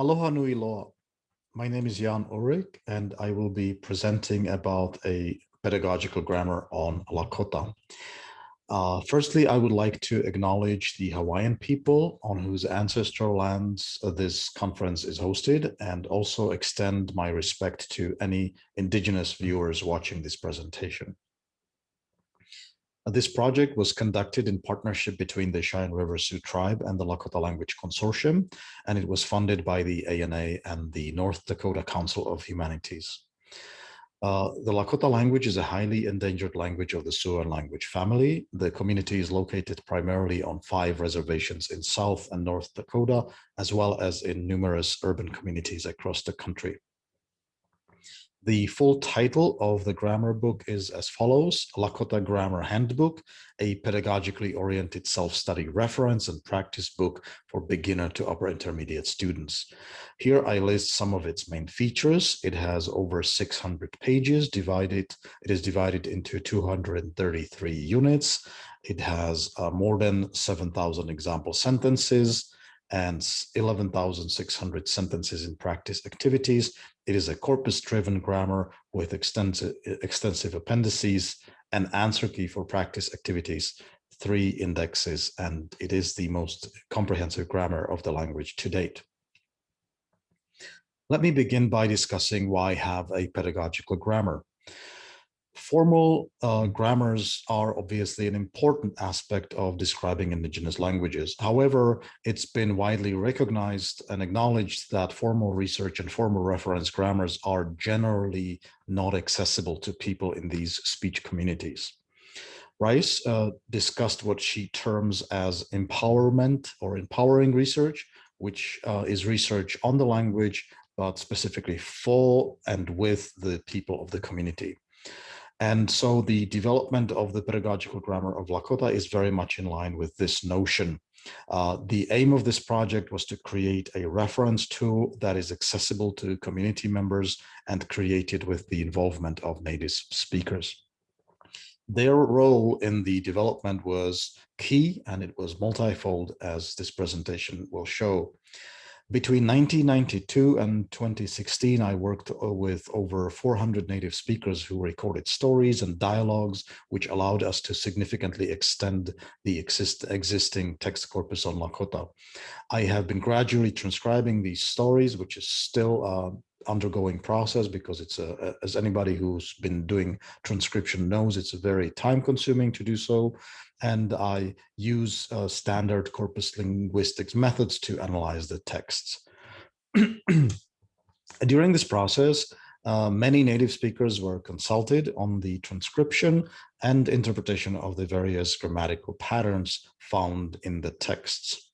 Aloha nui loa. My name is Jan Ulrich, and I will be presenting about a pedagogical grammar on Lakota. Uh, firstly, I would like to acknowledge the Hawaiian people on whose ancestral lands this conference is hosted and also extend my respect to any indigenous viewers watching this presentation. This project was conducted in partnership between the Cheyenne River Sioux Tribe and the Lakota Language Consortium, and it was funded by the ANA and the North Dakota Council of Humanities. Uh, the Lakota language is a highly endangered language of the Siouan language family. The community is located primarily on five reservations in South and North Dakota, as well as in numerous urban communities across the country. The full title of the grammar book is as follows, Lakota Grammar Handbook, a pedagogically oriented self-study reference and practice book for beginner to upper intermediate students. Here I list some of its main features. It has over 600 pages divided. It is divided into 233 units. It has uh, more than 7,000 example sentences, and 11,600 sentences in practice activities. It is a corpus-driven grammar with extensive, extensive appendices, an answer key for practice activities, three indexes, and it is the most comprehensive grammar of the language to date. Let me begin by discussing why have a pedagogical grammar. Formal uh, grammars are obviously an important aspect of describing indigenous languages. However, it's been widely recognized and acknowledged that formal research and formal reference grammars are generally not accessible to people in these speech communities. Rice uh, discussed what she terms as empowerment or empowering research, which uh, is research on the language, but specifically for and with the people of the community. And so the development of the pedagogical grammar of Lakota is very much in line with this notion. Uh, the aim of this project was to create a reference tool that is accessible to community members and created with the involvement of native speakers. Their role in the development was key and it was multifold as this presentation will show. Between 1992 and 2016, I worked uh, with over 400 native speakers who recorded stories and dialogues, which allowed us to significantly extend the exist existing text corpus on Lakota. I have been gradually transcribing these stories, which is still uh, undergoing process because it's a, as anybody who's been doing transcription knows, it's very time consuming to do so and I use uh, standard corpus linguistics methods to analyze the texts. During this process, uh, many native speakers were consulted on the transcription and interpretation of the various grammatical patterns found in the texts.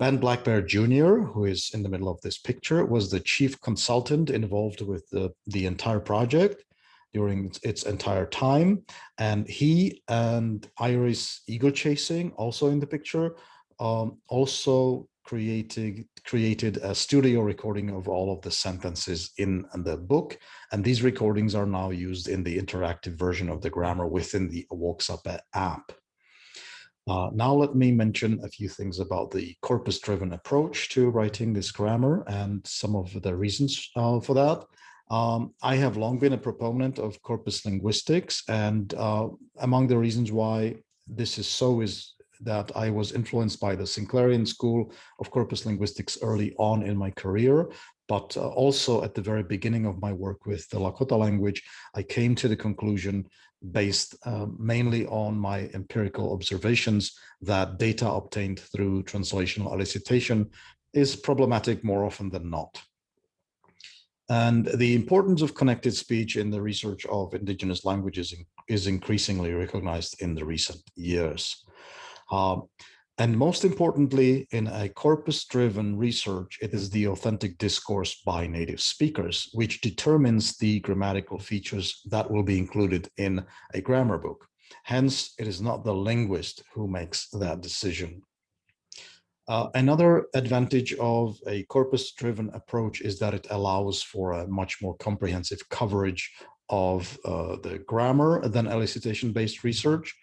Ben Blackbear Jr., who is in the middle of this picture, was the chief consultant involved with the, the entire project during its entire time. And he and Iris Ego Chasing, also in the picture, um, also created created a studio recording of all of the sentences in the book. And these recordings are now used in the interactive version of the grammar within the Owoksape app. Uh, now let me mention a few things about the corpus-driven approach to writing this grammar and some of the reasons uh, for that. Um, I have long been a proponent of corpus linguistics, and uh, among the reasons why this is so is that I was influenced by the Sinclairian School of Corpus Linguistics early on in my career, but uh, also at the very beginning of my work with the Lakota language, I came to the conclusion based uh, mainly on my empirical observations that data obtained through translational elicitation is problematic more often than not. And the importance of connected speech in the research of indigenous languages is increasingly recognized in the recent years. Um, and most importantly, in a corpus-driven research, it is the authentic discourse by native speakers, which determines the grammatical features that will be included in a grammar book. Hence, it is not the linguist who makes that decision. Uh, another advantage of a corpus-driven approach is that it allows for a much more comprehensive coverage of uh, the grammar than elicitation-based research.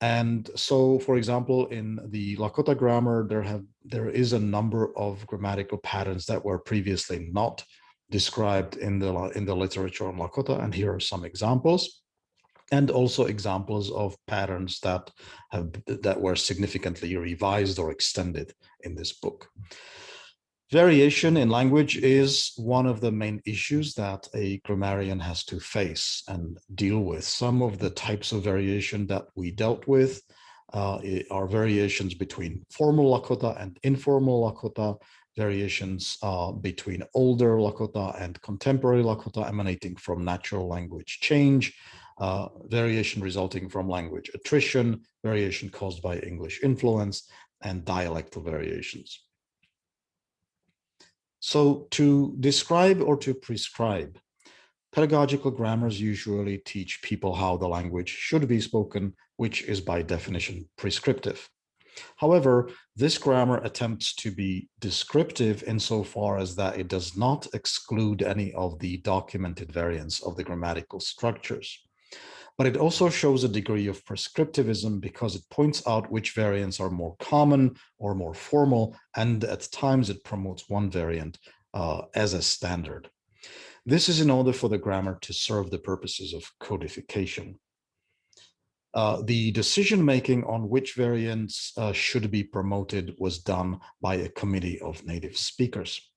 And so, for example, in the Lakota grammar, there have there is a number of grammatical patterns that were previously not described in the in the literature on Lakota, and here are some examples, and also examples of patterns that have that were significantly revised or extended in this book. Variation in language is one of the main issues that a grammarian has to face and deal with. Some of the types of variation that we dealt with uh, are variations between formal Lakota and informal Lakota, variations uh, between older Lakota and contemporary Lakota emanating from natural language change, uh, variation resulting from language attrition, variation caused by English influence, and dialectal variations. So to describe or to prescribe, pedagogical grammars usually teach people how the language should be spoken, which is by definition prescriptive. However, this grammar attempts to be descriptive insofar as that it does not exclude any of the documented variants of the grammatical structures but it also shows a degree of prescriptivism because it points out which variants are more common or more formal, and at times it promotes one variant uh, as a standard. This is in order for the grammar to serve the purposes of codification. Uh, the decision-making on which variants uh, should be promoted was done by a committee of native speakers.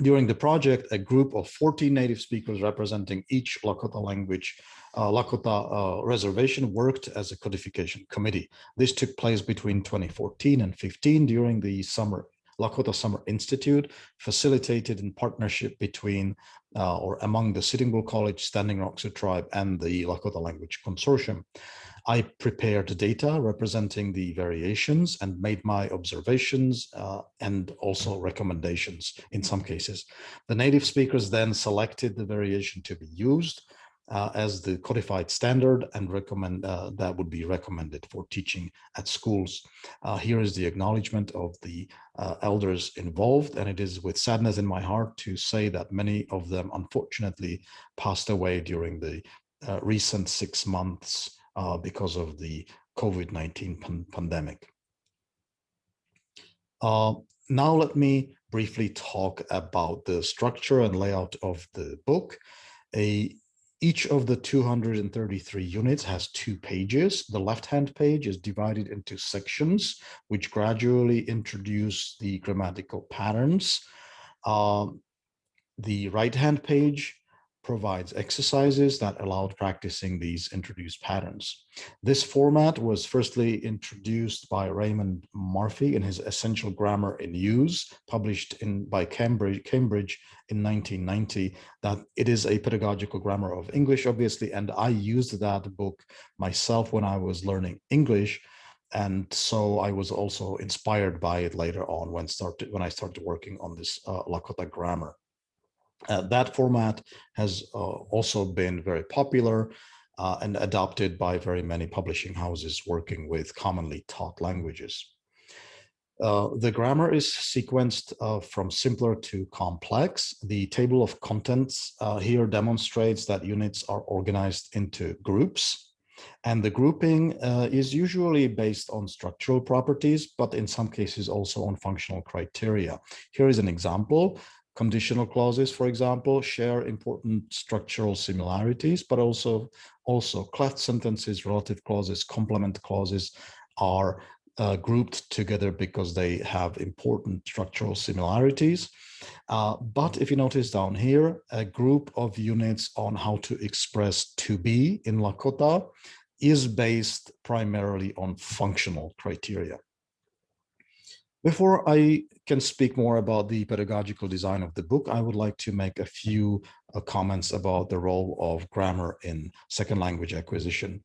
During the project, a group of 14 native speakers representing each Lakota language uh, Lakota uh, Reservation worked as a codification committee. This took place between 2014 and 15 during the summer Lakota Summer Institute, facilitated in partnership between uh, or among the Sitting Bull College, Standing Rock Sioux Tribe, and the Lakota Language Consortium. I prepared data representing the variations and made my observations uh, and also recommendations in some cases. The native speakers then selected the variation to be used uh, as the codified standard and recommend uh, that would be recommended for teaching at schools. Uh, here is the acknowledgement of the uh, elders involved, and it is with sadness in my heart to say that many of them unfortunately passed away during the uh, recent six months uh, because of the COVID-19 pan pandemic. now let me briefly talk about the structure and layout of the book. A each of the 233 units has two pages. The left-hand page is divided into sections, which gradually introduce the grammatical patterns. Um, the right-hand page provides exercises that allowed practicing these introduced patterns. This format was firstly introduced by Raymond Murphy in his Essential Grammar in Use, published in by Cambridge, Cambridge in 1990, that it is a pedagogical grammar of English, obviously, and I used that book myself when I was learning English, and so I was also inspired by it later on when started when I started working on this uh, Lakota grammar. Uh, that format has uh, also been very popular uh, and adopted by very many publishing houses working with commonly taught languages. Uh, the grammar is sequenced uh, from simpler to complex. The table of contents uh, here demonstrates that units are organized into groups. And the grouping is usually based on structural properties, but in some cases also on functional criteria. Here is an example. Conditional clauses, for example, share important structural similarities, but also also cleft sentences, relative clauses, complement clauses are uh, grouped together because they have important structural similarities. Uh, but if you notice down here, a group of units on how to express to be in Lakota is based primarily on functional criteria. Before I can speak more about the pedagogical design of the book, I would like to make a few uh, comments about the role of grammar in second language acquisition.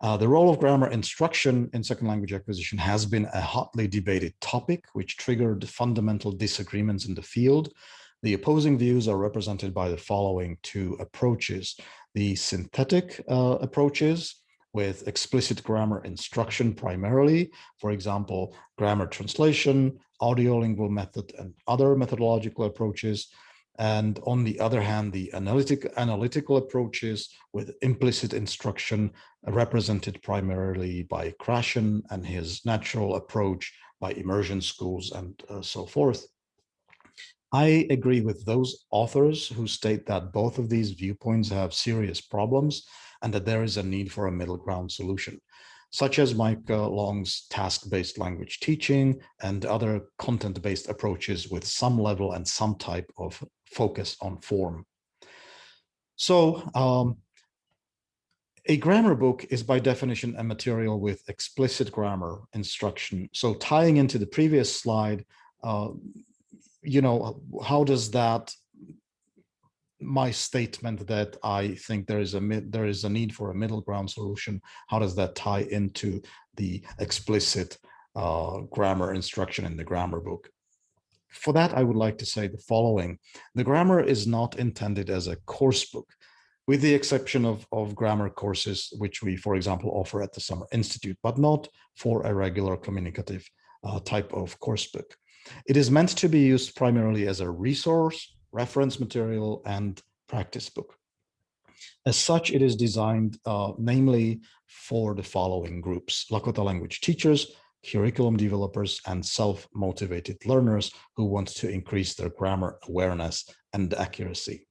Uh, the role of grammar instruction in second language acquisition has been a hotly debated topic, which triggered fundamental disagreements in the field. The opposing views are represented by the following two approaches. The synthetic uh, approaches, with explicit grammar instruction primarily, for example, grammar translation, audiolingual method, and other methodological approaches. And on the other hand, the analytic, analytical approaches with implicit instruction represented primarily by Krashen and his natural approach by immersion schools and uh, so forth. I agree with those authors who state that both of these viewpoints have serious problems and that there is a need for a middle ground solution, such as Mike Long's task-based language teaching and other content-based approaches with some level and some type of focus on form. So um, a grammar book is by definition a material with explicit grammar instruction. So tying into the previous slide, uh, you know, how does that my statement that I think there is a there is a need for a middle ground solution. How does that tie into the explicit uh, grammar instruction in the grammar book? For that, I would like to say the following. The grammar is not intended as a course book, with the exception of, of grammar courses, which we, for example, offer at the Summer Institute, but not for a regular communicative uh, type of course book. It is meant to be used primarily as a resource, reference material, and practice book. As such, it is designed uh, namely for the following groups, Lakota language teachers, curriculum developers, and self-motivated learners who want to increase their grammar awareness and accuracy.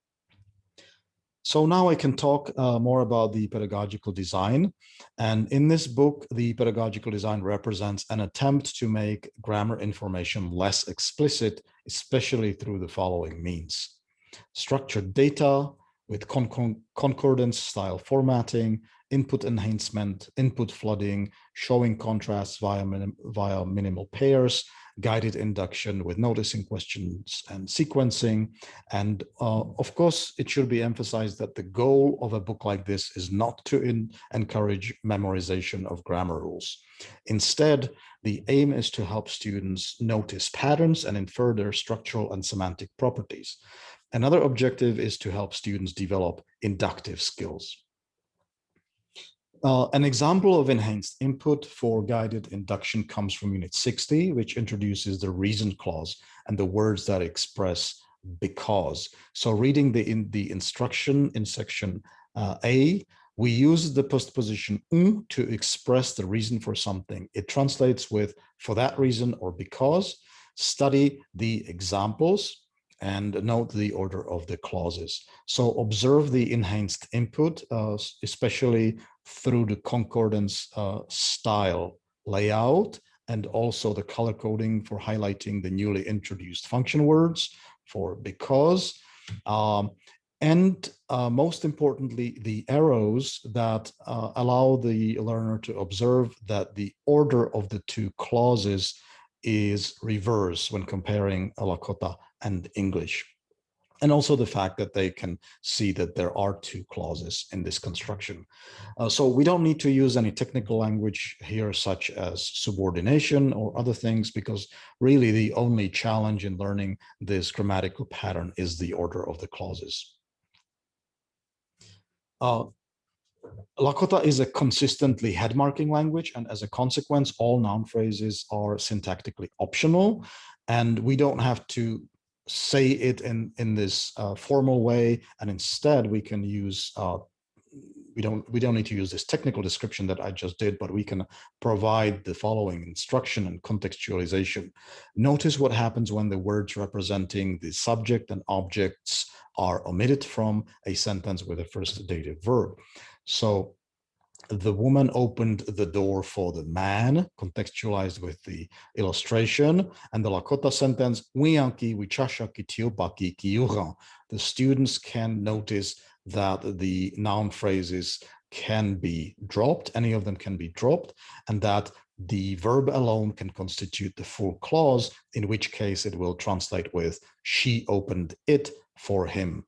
So now I can talk uh, more about the pedagogical design. And in this book, the pedagogical design represents an attempt to make grammar information less explicit, especially through the following means. Structured data with con concordance style formatting, input enhancement, input flooding, showing contrasts via, minim via minimal pairs, guided induction with noticing questions and sequencing. And uh, of course, it should be emphasized that the goal of a book like this is not to encourage memorization of grammar rules. Instead, the aim is to help students notice patterns and infer their structural and semantic properties. Another objective is to help students develop inductive skills. Uh, an example of enhanced input for guided induction comes from Unit 60, which introduces the reason clause and the words that express because. So reading the, in, the instruction in section uh, A, we use the postposition un to express the reason for something. It translates with for that reason or because. Study the examples and note the order of the clauses. So observe the enhanced input, uh, especially through the concordance uh, style layout and also the color coding for highlighting the newly introduced function words for because. Um, and uh, most importantly, the arrows that uh, allow the learner to observe that the order of the two clauses is reverse when comparing Lakota and English. And also the fact that they can see that there are two clauses in this construction. Uh, so we don't need to use any technical language here, such as subordination or other things, because really the only challenge in learning this grammatical pattern is the order of the clauses. Uh, Lakota is a consistently head marking language, and as a consequence, all noun phrases are syntactically optional, and we don't have to say it in in this uh, formal way and instead we can use uh, we don't we don't need to use this technical description that I just did, but we can provide the following instruction and contextualization. Notice what happens when the words representing the subject and objects are omitted from a sentence with a first dative verb. So the woman opened the door for the man, contextualized with the illustration, and the Lakota sentence, kiuran. The students can notice that the noun phrases can be dropped, any of them can be dropped, and that the verb alone can constitute the full clause, in which case it will translate with, she opened it for him.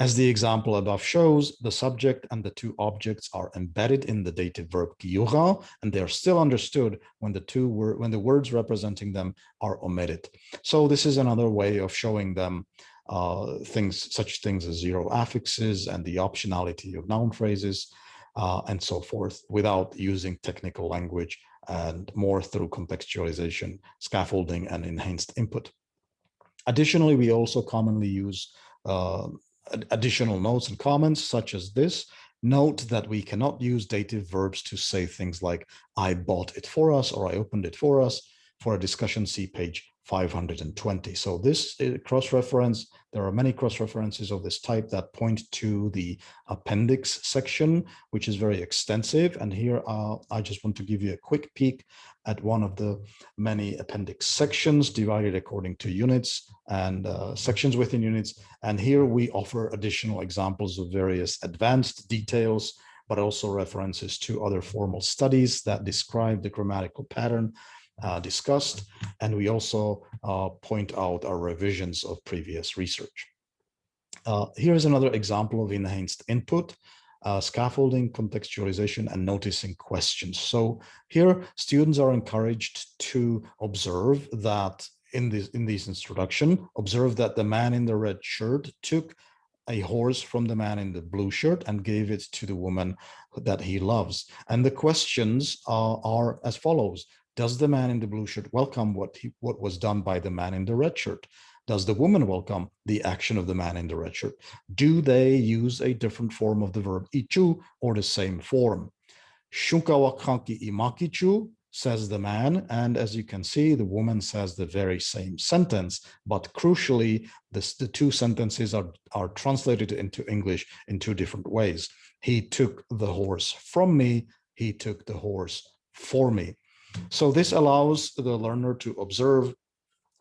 As the example above shows, the subject and the two objects are embedded in the dative verb kiura, and they are still understood when the two were when the words representing them are omitted. So this is another way of showing them uh, things such things as zero affixes and the optionality of noun phrases uh, and so forth without using technical language and more through contextualization, scaffolding, and enhanced input. Additionally, we also commonly use uh, additional notes and comments such as this. Note that we cannot use dative verbs to say things like I bought it for us or I opened it for us For a discussion, see page 520. So this uh, cross-reference, there are many cross-references of this type that point to the appendix section, which is very extensive. And here uh, I just want to give you a quick peek at one of the many appendix sections divided according to units and uh, sections within units. And here we offer additional examples of various advanced details, but also references to other formal studies that describe the grammatical pattern uh, discussed. And we also uh, point out our revisions of previous research. Uh, here's another example of enhanced input, uh, scaffolding, contextualization, and noticing questions. So here, students are encouraged to observe that in this in this introduction, observe that the man in the red shirt took a horse from the man in the blue shirt and gave it to the woman that he loves. And the questions are as follows. Does the man in the blue shirt welcome what he, what was done by the man in the red shirt? Does the woman welcome the action of the man in the red shirt? Do they use a different form of the verb ichu or the same form? Shunka wa kanki imakichu says the man, and as you can see, the woman says the very same sentence, but crucially, this, the two sentences are, are translated into English in two different ways. He took the horse from me, he took the horse for me. So this allows the learner to observe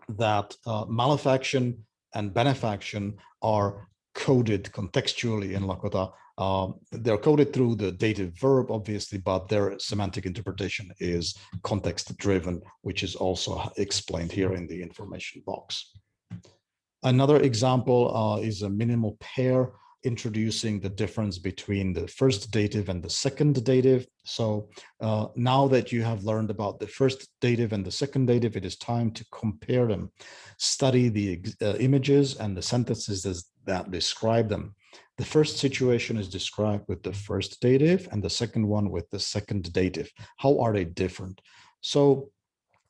that uh, malefaction and benefaction are coded contextually in Lakota. Um, they're coded through the dative verb, obviously, but their semantic interpretation is context driven, which is also explained here in the information box. Another example uh, is a minimal pair introducing the difference between the first dative and the second dative. So uh, now that you have learned about the first dative and the second dative, it is time to compare them, study the uh, images and the sentences that describe them. The first situation is described with the first dative and the second one with the second dative. How are they different? So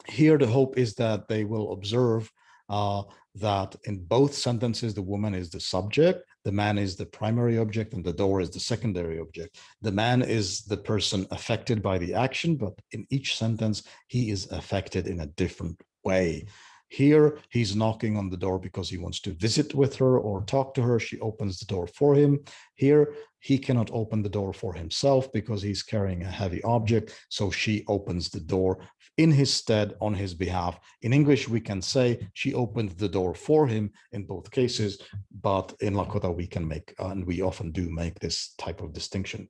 here the hope is that they will observe uh, that in both sentences, the woman is the subject, the man is the primary object, and the door is the secondary object. The man is the person affected by the action, but in each sentence, he is affected in a different way. Here, he's knocking on the door because he wants to visit with her or talk to her. She opens the door for him. Here, he cannot open the door for himself because he's carrying a heavy object. So she opens the door in his stead on his behalf. In English, we can say she opened the door for him in both cases, but in Lakota, we can make, and we often do make this type of distinction.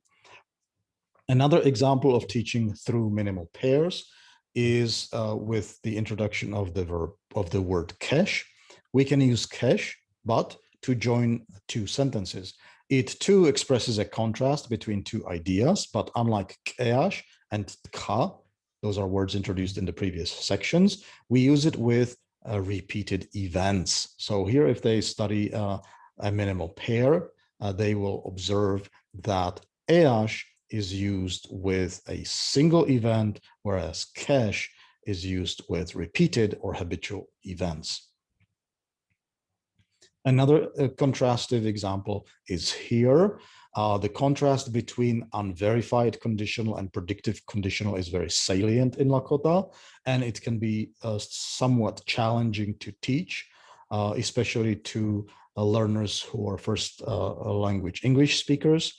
Another example of teaching through minimal pairs is uh, with the introduction of the verb of the word cache. We can use cache, but to join two sentences. It too expresses a contrast between two ideas, but unlike keash and ka, those are words introduced in the previous sections, we use it with uh, repeated events. So here, if they study uh, a minimal pair, uh, they will observe that eash is used with a single event, whereas cache is used with repeated or habitual events. Another uh, contrastive example is here. Uh, the contrast between unverified conditional and predictive conditional is very salient in Lakota, and it can be uh, somewhat challenging to teach, uh, especially to uh, learners who are first uh, language English speakers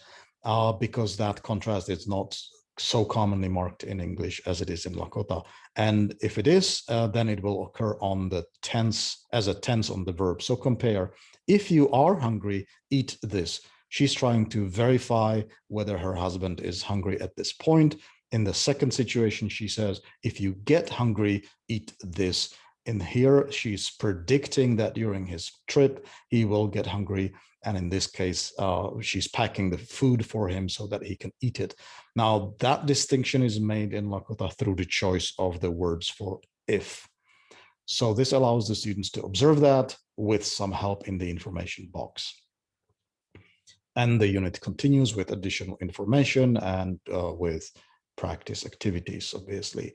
uh, because that contrast is not so commonly marked in English as it is in Lakota. And if it is, uh, then it will occur on the tense as a tense on the verb. So compare, if you are hungry, eat this. She's trying to verify whether her husband is hungry at this point. In the second situation, she says, if you get hungry, eat this. In here, she's predicting that during his trip, he will get hungry and in this case, uh, she's packing the food for him so that he can eat it. Now, that distinction is made in Lakota through the choice of the words for if. So this allows the students to observe that with some help in the information box. And the unit continues with additional information and uh, with practice activities, obviously.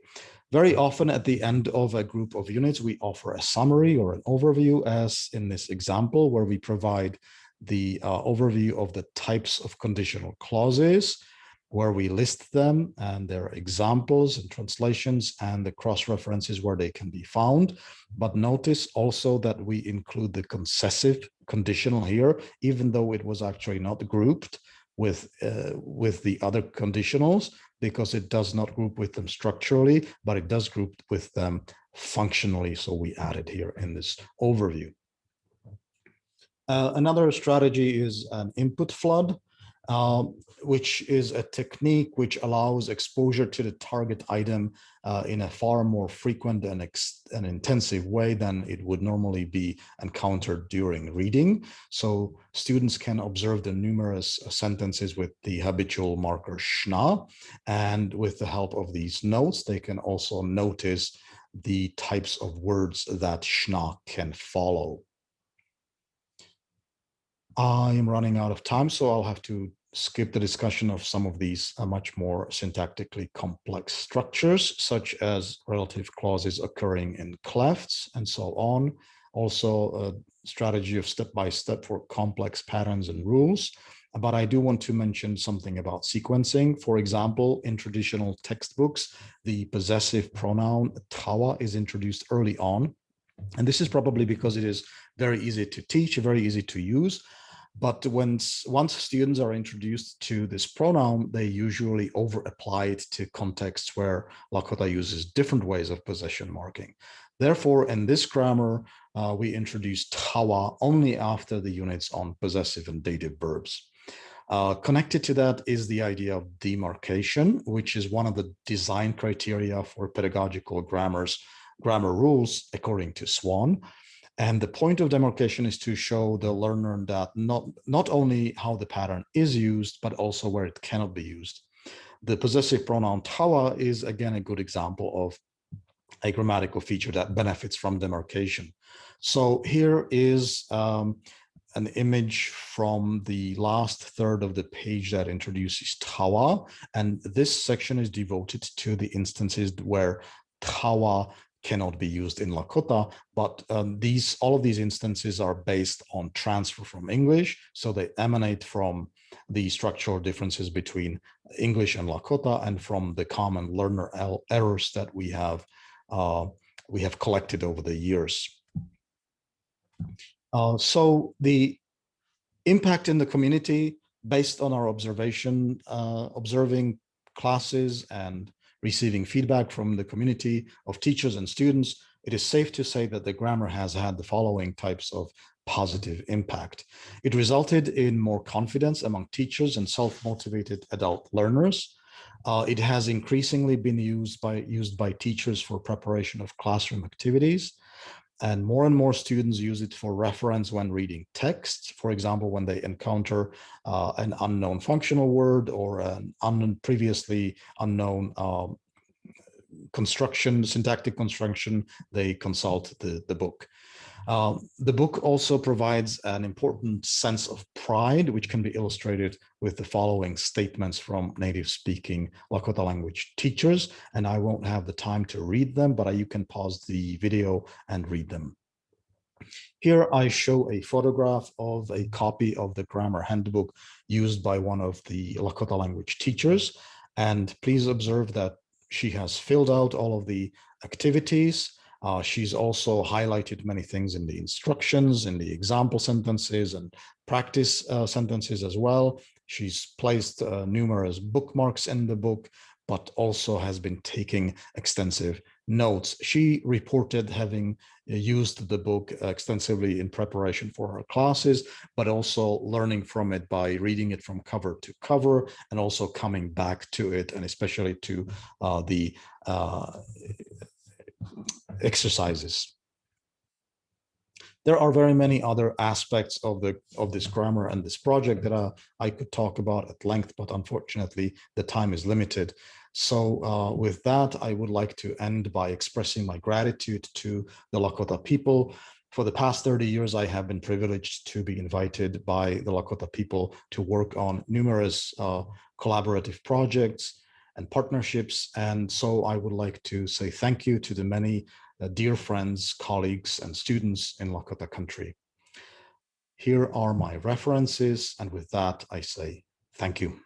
Very often at the end of a group of units, we offer a summary or an overview as in this example, where we provide the uh, overview of the types of conditional clauses. Where we list them and their examples and translations and the cross references where they can be found. But notice also that we include the concessive conditional here, even though it was actually not grouped with uh, with the other conditionals because it does not group with them structurally, but it does group with them functionally. So we added here in this overview. Uh, another strategy is an input flood, uh, which is a technique which allows exposure to the target item uh, in a far more frequent and, and intensive way than it would normally be encountered during reading. So students can observe the numerous sentences with the habitual marker schna, and with the help of these notes, they can also notice the types of words that schna can follow. I am running out of time, so I'll have to skip the discussion of some of these uh, much more syntactically complex structures, such as relative clauses occurring in clefts and so on. Also, a strategy of step-by-step -step for complex patterns and rules. But I do want to mention something about sequencing. For example, in traditional textbooks, the possessive pronoun tawa is introduced early on. And this is probably because it is very easy to teach, very easy to use. But when once students are introduced to this pronoun, they usually over apply it to contexts where Lakota uses different ways of possession marking. Therefore, in this grammar, uh, we introduce tawa only after the units on possessive and dative verbs. Uh, connected to that is the idea of demarcation, which is one of the design criteria for pedagogical grammars, grammar rules, according to Swan. And the point of demarcation is to show the learner that not, not only how the pattern is used, but also where it cannot be used. The possessive pronoun tawa is again a good example of a grammatical feature that benefits from demarcation. So here is um, an image from the last third of the page that introduces tawa. And this section is devoted to the instances where tawa cannot be used in Lakota, but um, these all of these instances are based on transfer from English, so they emanate from the structural differences between English and Lakota and from the common learner errors that we have uh, we have collected over the years. Uh, so the impact in the community based on our observation, uh, observing classes and receiving feedback from the community of teachers and students, it is safe to say that the grammar has had the following types of positive impact. It resulted in more confidence among teachers and self-motivated adult learners. Uh, it has increasingly been used by used by teachers for preparation of classroom activities and more and more students use it for reference when reading text. For example, when they encounter uh, an unknown functional word or an previously unknown um, construction, syntactic construction, they consult the, the book. Um, the book also provides an important sense of pride, which can be illustrated with the following statements from native speaking Lakota language teachers. And I won't have the time to read them, but you can pause the video and read them. Here I show a photograph of a copy of the grammar handbook used by one of the Lakota language teachers. And please observe that she has filled out all of the activities uh, she's also highlighted many things in the instructions, in the example sentences and practice uh, sentences as well. She's placed uh, numerous bookmarks in the book, but also has been taking extensive notes. She reported having uh, used the book extensively in preparation for her classes, but also learning from it by reading it from cover to cover and also coming back to it and especially to uh, the uh, exercises. There are very many other aspects of the of this grammar and this project that uh, I could talk about at length, but unfortunately the time is limited. So uh, with that, I would like to end by expressing my gratitude to the Lakota people. For the past 30 years, I have been privileged to be invited by the Lakota people to work on numerous uh, collaborative projects and partnerships. And so I would like to say thank you to the many Uh, dear friends, colleagues, and students in Lakota country. Here are my references, and with that I say thank you.